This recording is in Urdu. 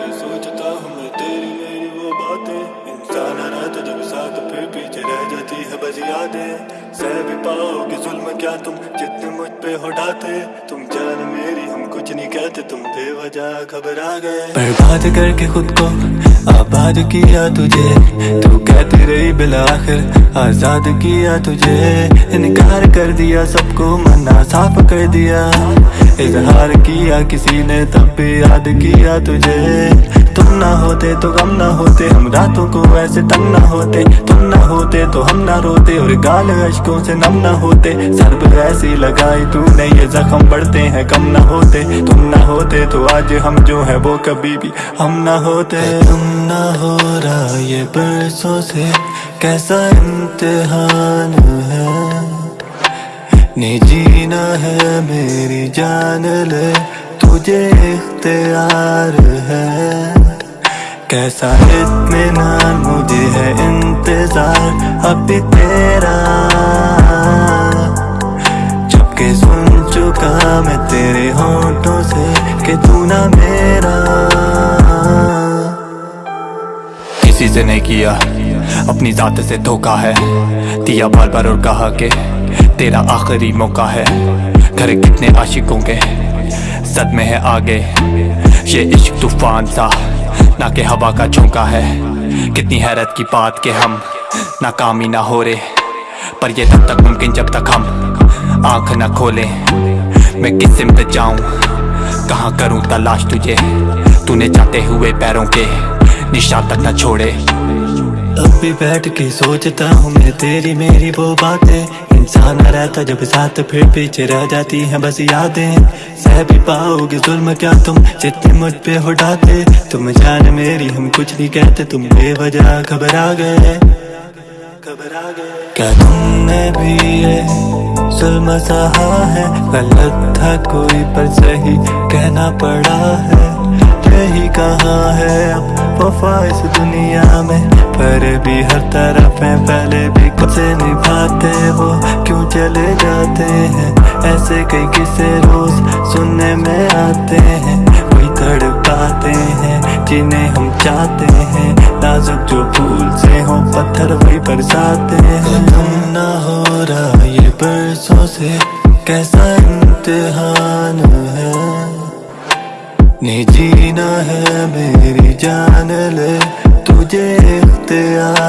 میں سوچتا ہوں جب پھر پیچھے رہ جاتی ہے بس یادیں۔ سہ بھی پاؤ گے ظلم کیا تم؟ جتنے مجھ پہ ہٹاتے، تم جان میری ہم کچھ نہیں کہتے۔ تم بے وجہ گھبرا گئے۔ برباد کر کے خود کو آباد کیا تجھے۔ تو کہتی رہی بالآخر، آزاد کیا تجھے۔ انکار کر دیا، سب کو منا صاف کر دیا۔ اظہار کیا، کسی نے تب بھی یاد کیا تجھے۔ تم نہ ہوتے تو غم نہ ہوتے ہم راتوں کو ایسے تنگ نہ ہوتے تم نہ ہوتے تو ہم نہ روتے اور گال اشکوں سے نم نہ ہوتے سرب ایسی لگائی تو نے یہ زخم بڑھتے ہیں کم نہ ہوتے تم نہ ہوتے تو آج ہم جو ہے وہ کبھی بھی ہم نہ ہوتے تم نہ ہو رہا یہ برسوں سے کیسا امتحان ہے نے جینا ہے میری جان لے تجھے اختیار ہے کیسا اطمینان مجھے ہے انتظار اب بھی تیرا۔ جبکہ سن چکا میں تیرے ہونٹوں سے کہ تو نہ میرا۔ کسی سے نہیں کیا، اپنی ذات سے دھوکا ہے۔ دیا بار بار اور کہا کہ تیرا آخری موقع ہے۔ گھر کتنے عاشقوں کے صدمے ہے آگے۔ یہ عشق طوفان سا نہ کہ ہوا کا جھونکا ہے۔ کتنی حیرت کی بات کہ ہم ناکامی نہ ہو رہے، پر یہ تب تک ممکن جب تک ہم آنکھ نہ کھولیں۔ میں کس سمت جاؤں؟ کہاں کروں تلاش تجھے؟ تو نے جاتے ہوئے پیروں کے نشان تک نہ چھوڑے۔ اب بھی بیٹھ کے سوچتا ہوں میں تیری میری وہ باتیں۔ انسان نہ رہتا جب ساتھ پھر پیچھے رہ جاتی ہیں بس یادیں۔ سہ بھی پاؤ گے ظلم کیا تم؟ جتنے مجھ پہ ہٹاتے۔ تم جان میری ہم کچھ نہیں کہتے، تم بے وجہ گھبرا گئے۔ کیا تم نے بھی یہ ظلم سہا ہے؟ غلط تھا کوئی پر صحیح کہنا پڑا ہے۔ یہی کہاں ہے؟ اب وفا اس دنیا میں۔ پر بھی ہر طرف ہیں، پہلے بھی کب سے نبھاتے وہ۔ کیوں چلے جاتے ہیں؟ ایسے کئی قصے روز سننے میں آتے ہیں۔ کوئی تڑ پاتے ہیں جنہیں ہم چاہتے ہیں۔ نازک جو پھول سے ہوں، پتھر وہی برساتے ہیں۔ تم نہ ہو رہا یہ برسوں سے، کیسا امتحان نہیں جینا ہے میری جان لے تجھے اختیار